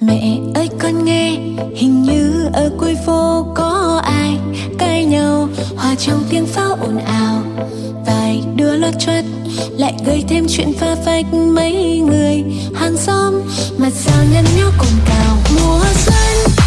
Mẹ ơi con nghe, Hình như ở cuối phố có ai Cãi nhau. Hòa trong tiếng pháo ồn ào, Vài đứa lót chuất Lại gây thêm chuyện pha phách mấy người. Hàng xóm Mà sao nhăn nhó cồn cào, Mùa xuân.